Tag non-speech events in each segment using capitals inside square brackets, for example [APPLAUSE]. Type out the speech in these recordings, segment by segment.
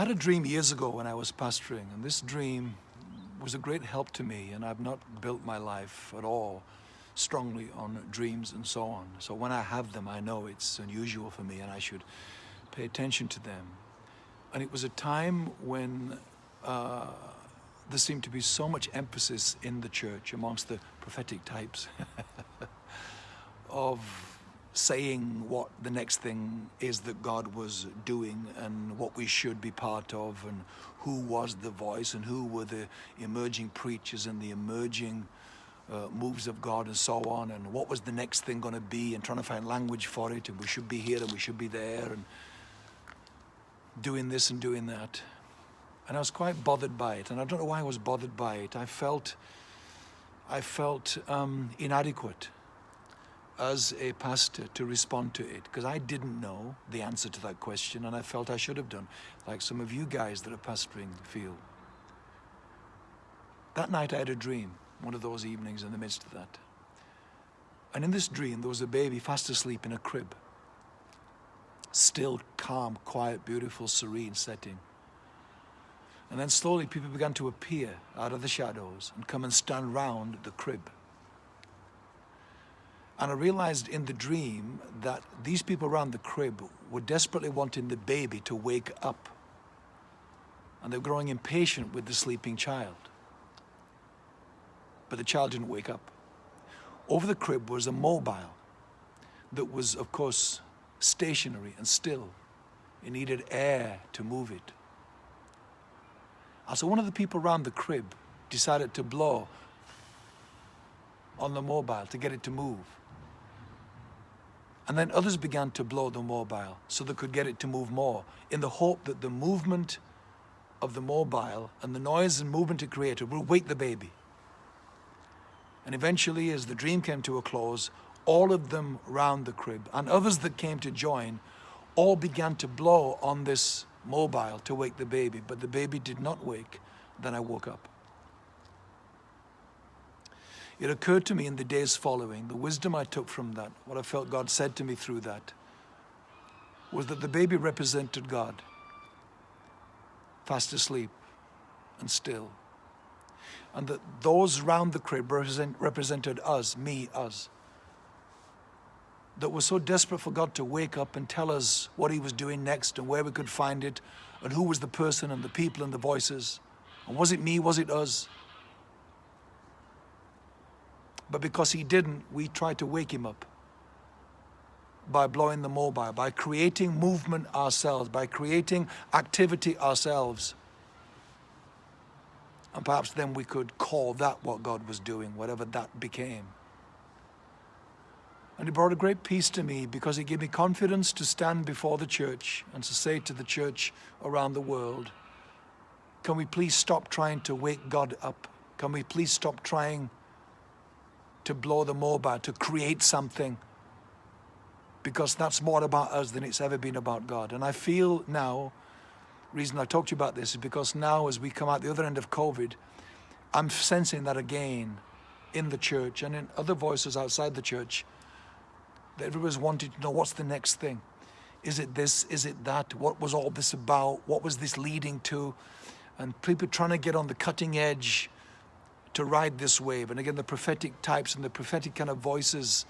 had a dream years ago when I was pastoring, and this dream was a great help to me, and I've not built my life at all strongly on dreams and so on. So when I have them, I know it's unusual for me and I should pay attention to them. And it was a time when uh, there seemed to be so much emphasis in the church amongst the prophetic types [LAUGHS] of saying what the next thing is that God was doing and what we should be part of and who was the voice and who were the emerging preachers and the emerging uh, moves of God and so on and what was the next thing going to be and trying to find language for it and we should be here and we should be there and doing this and doing that. And I was quite bothered by it and I don't know why I was bothered by it. I felt, I felt um, inadequate as a pastor to respond to it because I didn't know the answer to that question and I felt I should have done, like some of you guys that are pastoring feel. That night I had a dream one of those evenings in the midst of that. And in this dream, there was a baby fast asleep in a crib. Still, calm, quiet, beautiful, serene setting. And then slowly people began to appear out of the shadows and come and stand round the crib. And I realized in the dream that these people around the crib were desperately wanting the baby to wake up. And they were growing impatient with the sleeping child but the child didn't wake up. Over the crib was a mobile that was, of course, stationary and still. It needed air to move it. And so one of the people around the crib decided to blow on the mobile to get it to move. And then others began to blow the mobile so they could get it to move more in the hope that the movement of the mobile and the noise and movement it created would wake the baby. And eventually, as the dream came to a close, all of them round the crib and others that came to join all began to blow on this mobile to wake the baby, but the baby did not wake. Then I woke up. It occurred to me in the days following, the wisdom I took from that, what I felt God said to me through that, was that the baby represented God, fast asleep and still and that those round the crib represent, represented us, me, us. That were so desperate for God to wake up and tell us what he was doing next and where we could find it and who was the person and the people and the voices. And was it me, was it us? But because he didn't, we tried to wake him up by blowing the mobile, by creating movement ourselves, by creating activity ourselves. And perhaps then we could call that what God was doing, whatever that became. And it brought a great peace to me because it gave me confidence to stand before the church and to say to the church around the world, can we please stop trying to wake God up? Can we please stop trying to blow the mobile, to create something? Because that's more about us than it's ever been about God. And I feel now reason I talked to you about this is because now as we come out the other end of COVID, I'm sensing that again in the church and in other voices outside the church that everybody's wanting to know what's the next thing. Is it this? Is it that? What was all this about? What was this leading to? And people trying to get on the cutting edge to ride this wave. And again, the prophetic types and the prophetic kind of voices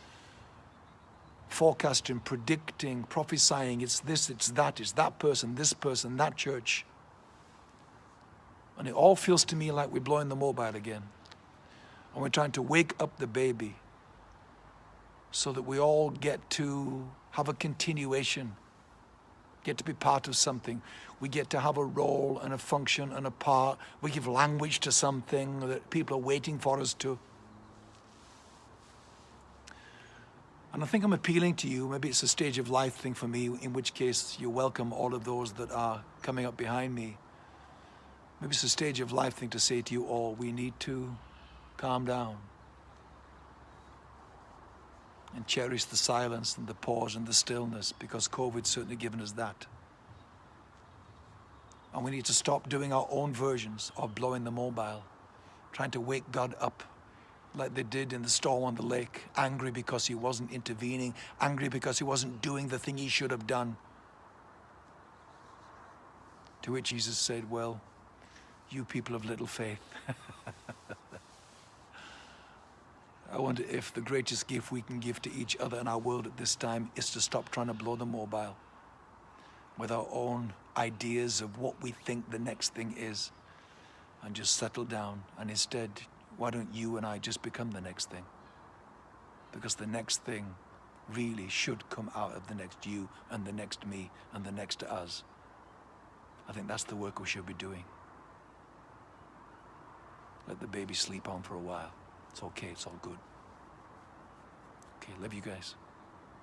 forecasting, predicting, prophesying. It's this, it's that, it's that person, this person, that church. And it all feels to me like we're blowing the mobile again. And we're trying to wake up the baby so that we all get to have a continuation, get to be part of something. We get to have a role and a function and a part. We give language to something that people are waiting for us to. And I think I'm appealing to you, maybe it's a stage of life thing for me, in which case you welcome all of those that are coming up behind me. Maybe it's a stage of life thing to say to you all, we need to calm down and cherish the silence and the pause and the stillness because COVID's certainly given us that. And we need to stop doing our own versions of blowing the mobile, trying to wake God up like they did in the storm on the lake, angry because he wasn't intervening, angry because he wasn't doing the thing he should have done. To which Jesus said, Well, you people of little faith. [LAUGHS] I wonder if the greatest gift we can give to each other in our world at this time is to stop trying to blow the mobile with our own ideas of what we think the next thing is and just settle down. And instead, why don't you and I just become the next thing? Because the next thing really should come out of the next you and the next me and the next us. I think that's the work we should be doing. Let the baby sleep on for a while. It's okay, it's all good. Okay, love you guys.